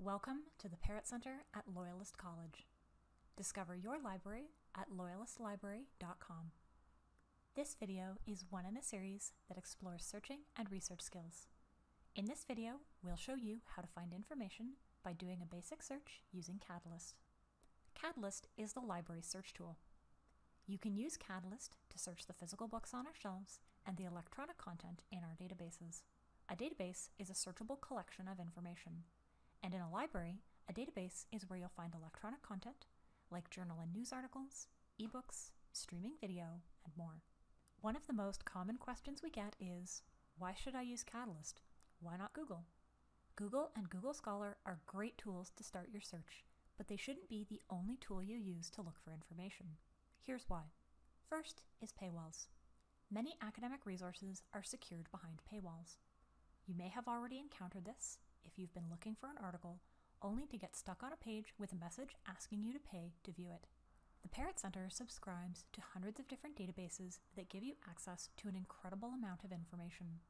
Welcome to the Parrott Center at Loyalist College. Discover your library at loyalistlibrary.com. This video is one in a series that explores searching and research skills. In this video, we'll show you how to find information by doing a basic search using Catalyst. Catalyst is the library search tool. You can use Catalyst to search the physical books on our shelves and the electronic content in our databases. A database is a searchable collection of information. And in a library, a database is where you'll find electronic content like journal and news articles, ebooks, streaming video, and more. One of the most common questions we get is, why should I use Catalyst? Why not Google? Google and Google Scholar are great tools to start your search, but they shouldn't be the only tool you use to look for information. Here's why. First is paywalls. Many academic resources are secured behind paywalls. You may have already encountered this if you've been looking for an article only to get stuck on a page with a message asking you to pay to view it. The Parrott Center subscribes to hundreds of different databases that give you access to an incredible amount of information.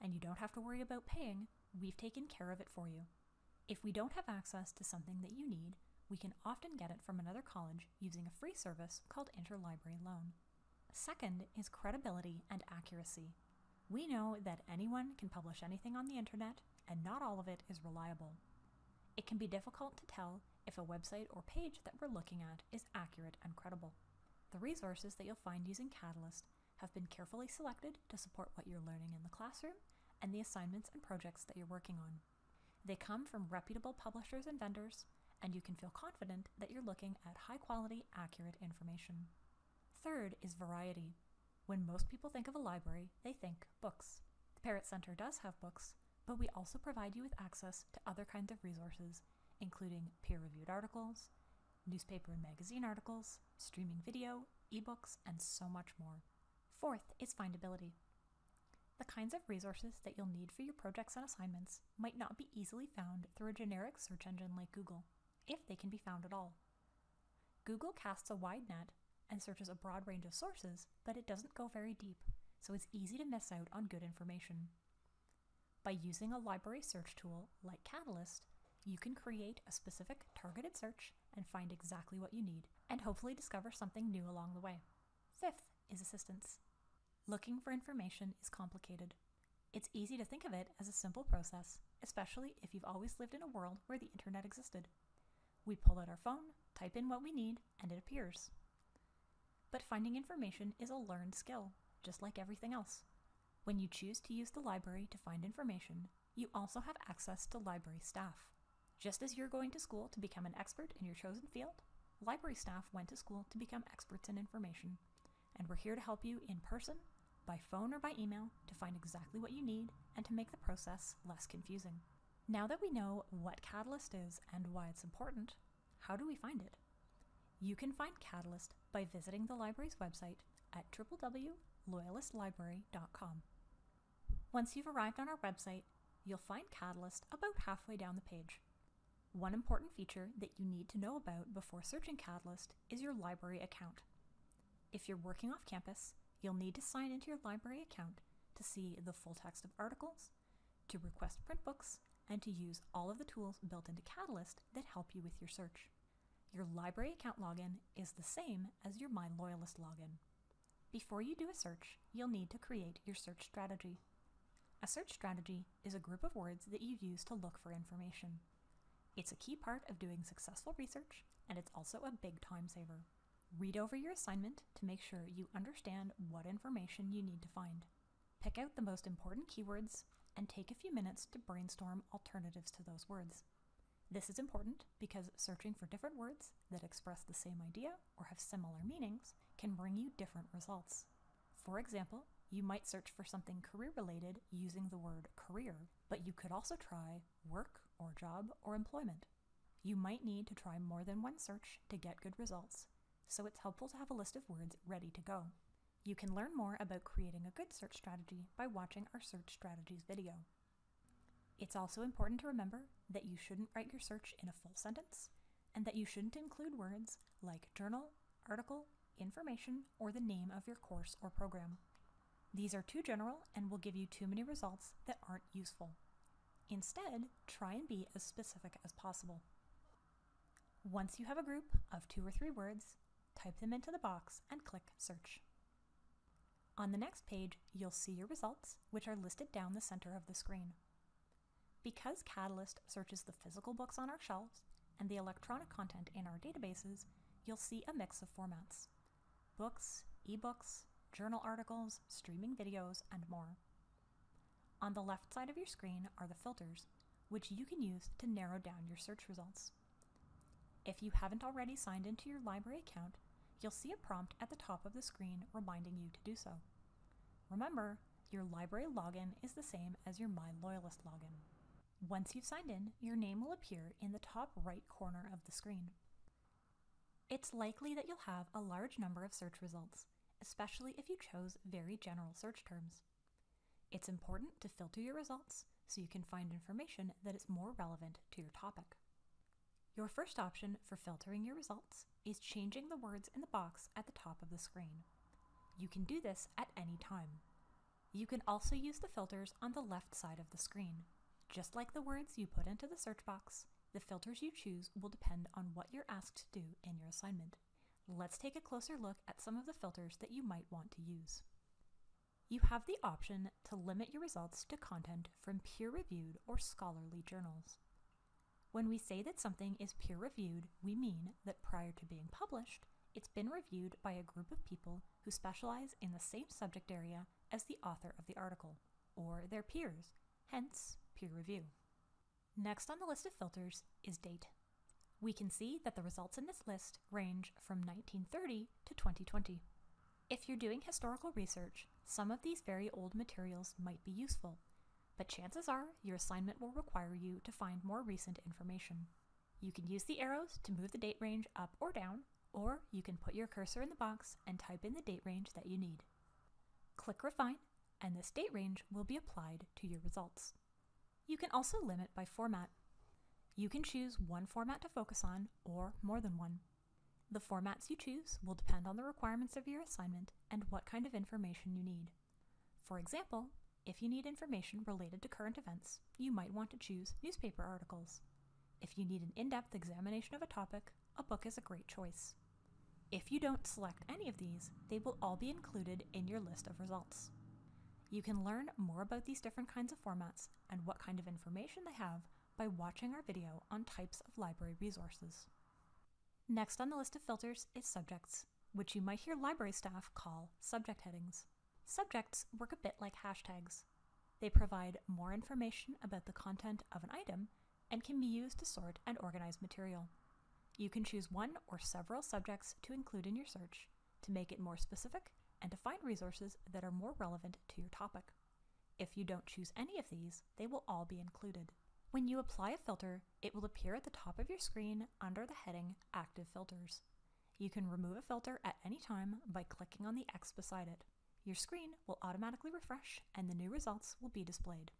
And you don't have to worry about paying, we've taken care of it for you. If we don't have access to something that you need, we can often get it from another college using a free service called Interlibrary Loan. Second is credibility and accuracy. We know that anyone can publish anything on the internet, and not all of it is reliable. It can be difficult to tell if a website or page that we're looking at is accurate and credible. The resources that you'll find using Catalyst have been carefully selected to support what you're learning in the classroom and the assignments and projects that you're working on. They come from reputable publishers and vendors, and you can feel confident that you're looking at high quality, accurate information. Third is variety. When most people think of a library, they think books. The Parrott Center does have books, but we also provide you with access to other kinds of resources, including peer-reviewed articles, newspaper and magazine articles, streaming video, ebooks, and so much more. Fourth is findability. The kinds of resources that you'll need for your projects and assignments might not be easily found through a generic search engine like Google, if they can be found at all. Google casts a wide net and searches a broad range of sources, but it doesn't go very deep, so it's easy to miss out on good information. By using a library search tool like Catalyst, you can create a specific targeted search and find exactly what you need, and hopefully discover something new along the way. Fifth is assistance. Looking for information is complicated. It's easy to think of it as a simple process, especially if you've always lived in a world where the internet existed. We pull out our phone, type in what we need, and it appears. But finding information is a learned skill, just like everything else. When you choose to use the library to find information, you also have access to library staff. Just as you're going to school to become an expert in your chosen field, library staff went to school to become experts in information, and we're here to help you in person, by phone or by email to find exactly what you need and to make the process less confusing. Now that we know what Catalyst is and why it's important, how do we find it? You can find Catalyst by visiting the library's website at www.loyalistlibrary.com. Once you've arrived on our website, you'll find Catalyst about halfway down the page. One important feature that you need to know about before searching Catalyst is your library account. If you're working off campus, you'll need to sign into your library account to see the full text of articles, to request print books, and to use all of the tools built into Catalyst that help you with your search. Your library account login is the same as your My Loyalist login. Before you do a search, you'll need to create your search strategy. A search strategy is a group of words that you use to look for information. It's a key part of doing successful research, and it's also a big time saver. Read over your assignment to make sure you understand what information you need to find. Pick out the most important keywords and take a few minutes to brainstorm alternatives to those words. This is important because searching for different words that express the same idea or have similar meanings can bring you different results. For example, you might search for something career related using the word career, but you could also try work or job or employment. You might need to try more than one search to get good results, so it's helpful to have a list of words ready to go. You can learn more about creating a good search strategy by watching our search strategies video. It's also important to remember that you shouldn't write your search in a full sentence, and that you shouldn't include words like journal, article, information, or the name of your course or program. These are too general and will give you too many results that aren't useful. Instead, try and be as specific as possible. Once you have a group of two or three words, type them into the box and click Search. On the next page, you'll see your results, which are listed down the center of the screen. Because Catalyst searches the physical books on our shelves and the electronic content in our databases, you'll see a mix of formats books, ebooks, journal articles, streaming videos, and more. On the left side of your screen are the filters, which you can use to narrow down your search results. If you haven't already signed into your library account, you'll see a prompt at the top of the screen reminding you to do so. Remember, your library login is the same as your My Loyalist login. Once you've signed in, your name will appear in the top right corner of the screen. It's likely that you'll have a large number of search results, especially if you chose very general search terms. It's important to filter your results so you can find information that is more relevant to your topic. Your first option for filtering your results is changing the words in the box at the top of the screen. You can do this at any time. You can also use the filters on the left side of the screen. Just like the words you put into the search box, the filters you choose will depend on what you're asked to do in your assignment. Let's take a closer look at some of the filters that you might want to use. You have the option to limit your results to content from peer-reviewed or scholarly journals. When we say that something is peer-reviewed, we mean that prior to being published, it's been reviewed by a group of people who specialize in the same subject area as the author of the article, or their peers, hence peer review. Next on the list of filters is date. We can see that the results in this list range from 1930 to 2020. If you're doing historical research, some of these very old materials might be useful, but chances are your assignment will require you to find more recent information. You can use the arrows to move the date range up or down, or you can put your cursor in the box and type in the date range that you need. Click Refine, and this date range will be applied to your results. You can also limit by format. You can choose one format to focus on or more than one. The formats you choose will depend on the requirements of your assignment and what kind of information you need. For example, if you need information related to current events, you might want to choose newspaper articles. If you need an in-depth examination of a topic, a book is a great choice. If you don't select any of these, they will all be included in your list of results. You can learn more about these different kinds of formats and what kind of information they have by watching our video on types of library resources. Next on the list of filters is subjects, which you might hear library staff call subject headings. Subjects work a bit like hashtags. They provide more information about the content of an item and can be used to sort and organize material. You can choose one or several subjects to include in your search to make it more specific and to find resources that are more relevant to your topic. If you don't choose any of these, they will all be included. When you apply a filter, it will appear at the top of your screen under the heading Active Filters. You can remove a filter at any time by clicking on the X beside it. Your screen will automatically refresh and the new results will be displayed.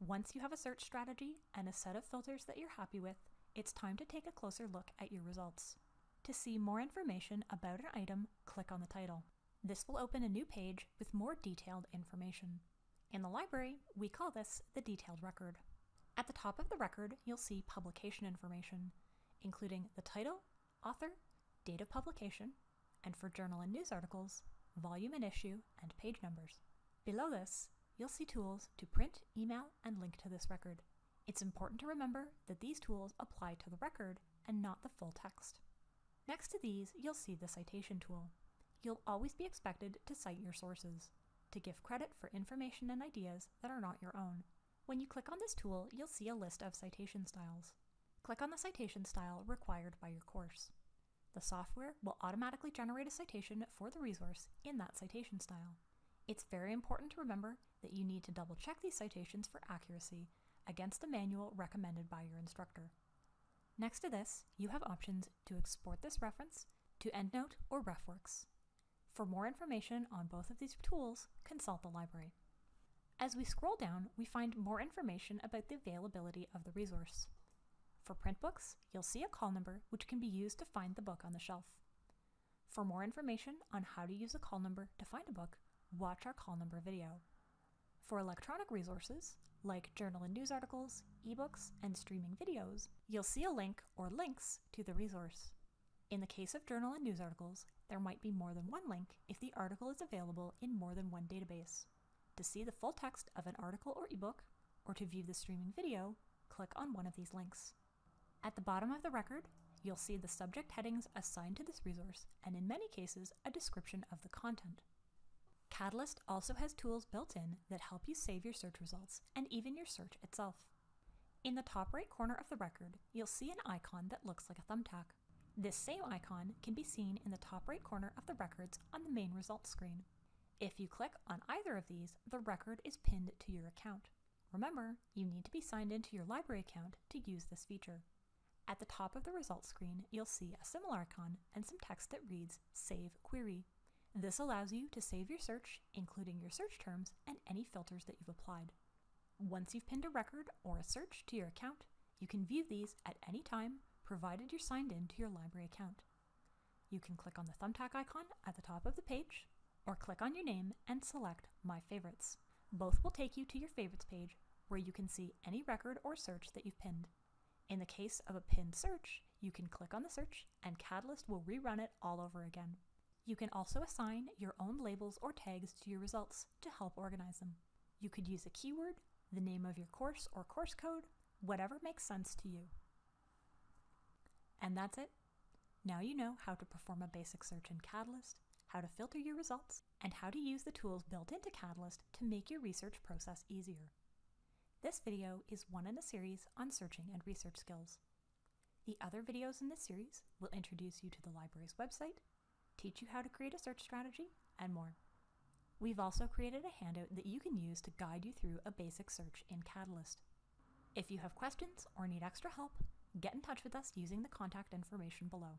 Once you have a search strategy and a set of filters that you're happy with, it's time to take a closer look at your results. To see more information about an item, click on the title. This will open a new page with more detailed information. In the library, we call this the detailed record. At the top of the record, you'll see publication information, including the title, author, date of publication, and for journal and news articles, volume and issue, and page numbers. Below this, you'll see tools to print, email, and link to this record. It's important to remember that these tools apply to the record and not the full text. Next to these, you'll see the citation tool. You'll always be expected to cite your sources, to give credit for information and ideas that are not your own. When you click on this tool, you'll see a list of citation styles. Click on the citation style required by your course. The software will automatically generate a citation for the resource in that citation style. It's very important to remember that you need to double check these citations for accuracy against the manual recommended by your instructor. Next to this, you have options to export this reference to EndNote or RefWorks. For more information on both of these tools, consult the library. As we scroll down, we find more information about the availability of the resource. For print books, you'll see a call number which can be used to find the book on the shelf. For more information on how to use a call number to find a book, watch our call number video. For electronic resources, like journal and news articles, ebooks, and streaming videos, you'll see a link or links to the resource. In the case of journal and news articles, there might be more than one link if the article is available in more than one database. To see the full text of an article or ebook, or to view the streaming video, click on one of these links. At the bottom of the record, you'll see the subject headings assigned to this resource, and in many cases, a description of the content. Catalyst also has tools built in that help you save your search results and even your search itself. In the top right corner of the record, you'll see an icon that looks like a thumbtack. This same icon can be seen in the top right corner of the records on the main results screen. If you click on either of these, the record is pinned to your account. Remember, you need to be signed into your library account to use this feature. At the top of the results screen, you'll see a similar icon and some text that reads Save Query. This allows you to save your search, including your search terms and any filters that you've applied. Once you've pinned a record or a search to your account, you can view these at any time, provided you're signed in to your library account. You can click on the thumbtack icon at the top of the page, or click on your name and select My Favorites. Both will take you to your Favorites page, where you can see any record or search that you've pinned. In the case of a pinned search, you can click on the search and Catalyst will rerun it all over again. You can also assign your own labels or tags to your results to help organize them. You could use a keyword, the name of your course or course code, whatever makes sense to you. And that's it. Now you know how to perform a basic search in Catalyst, how to filter your results, and how to use the tools built into Catalyst to make your research process easier. This video is one in a series on searching and research skills. The other videos in this series will introduce you to the library's website, teach you how to create a search strategy, and more. We've also created a handout that you can use to guide you through a basic search in Catalyst. If you have questions or need extra help, get in touch with us using the contact information below.